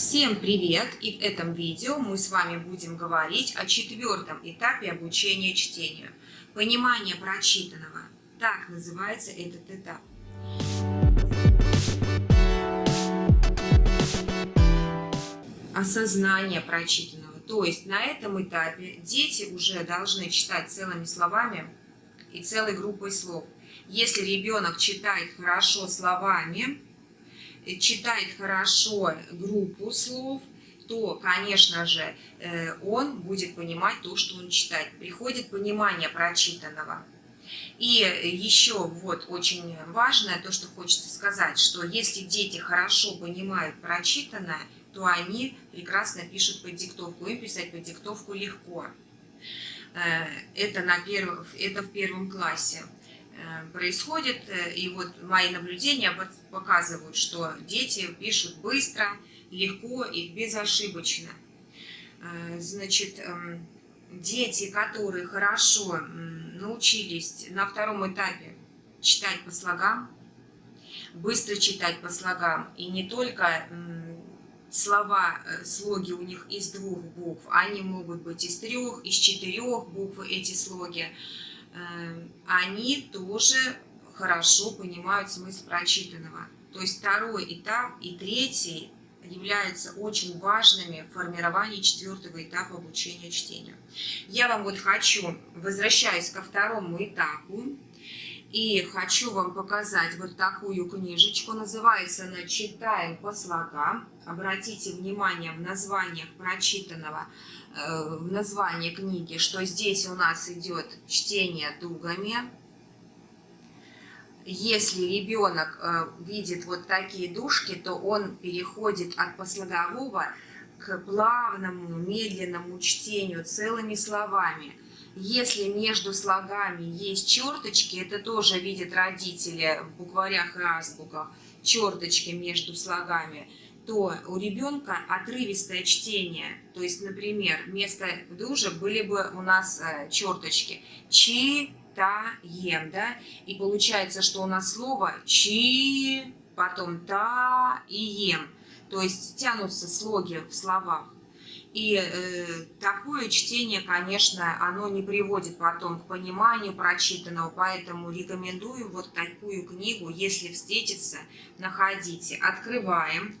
Всем привет! И в этом видео мы с вами будем говорить о четвертом этапе обучения чтению. Понимание прочитанного. Так называется этот этап. Осознание прочитанного. То есть на этом этапе дети уже должны читать целыми словами и целой группой слов. Если ребенок читает хорошо словами, читает хорошо группу слов, то, конечно же, э, он будет понимать то, что он читает. Приходит понимание прочитанного. И еще вот очень важное то, что хочется сказать, что если дети хорошо понимают прочитанное, то они прекрасно пишут под диктовку. Им писать под диктовку легко. Э, это, на перв... это в первом классе. Э, происходит. Э, и вот мои наблюдения показывают, что дети пишут быстро, легко и безошибочно. Э, значит, эм, дети, которые хорошо научились на втором этапе читать по слогам, быстро читать по слогам, и не только слова, слоги у них из двух букв, они могут быть из трех, из четырех букв эти слоги, они тоже хорошо понимают смысл прочитанного. То есть второй этап и третий являются очень важными в формировании четвертого этапа обучения чтению. Я вам вот хочу, возвращаюсь ко второму этапу, и хочу вам показать вот такую книжечку. Называется она «Читаем по слогам». Обратите внимание в названиях прочитанного Э, в названии книги, что здесь у нас идет чтение дугами. Если ребенок э, видит вот такие дужки, то он переходит от послогового к плавному, медленному чтению целыми словами. Если между слогами есть черточки, это тоже видят родители в букварях и азбуках, черточки между слогами – то у ребенка отрывистое чтение. То есть, например, вместо дужа были бы у нас э, черточки. Читаем, да? И получается, что у нас слово чи, потом та и ем. То есть тянутся слоги в словах. И э, такое чтение, конечно, оно не приводит потом к пониманию прочитанного, поэтому рекомендую вот такую книгу, если встретится, находите. Открываем.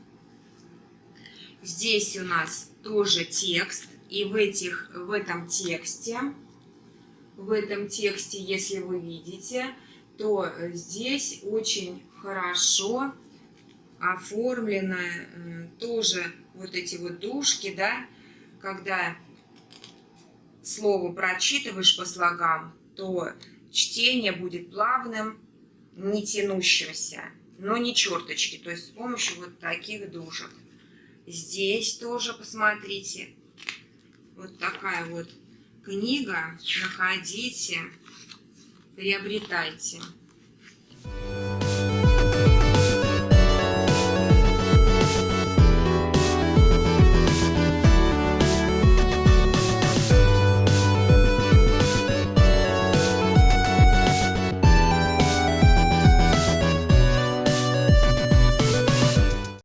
Здесь у нас тоже текст, и в, этих, в этом тексте, в этом тексте, если вы видите, то здесь очень хорошо оформлено э, тоже вот эти вот дужки, да, когда слово прочитываешь по слогам, то чтение будет плавным, не тянущимся, но не черточки, то есть с помощью вот таких дужек. Здесь тоже посмотрите. Вот такая вот книга. Находите, приобретайте.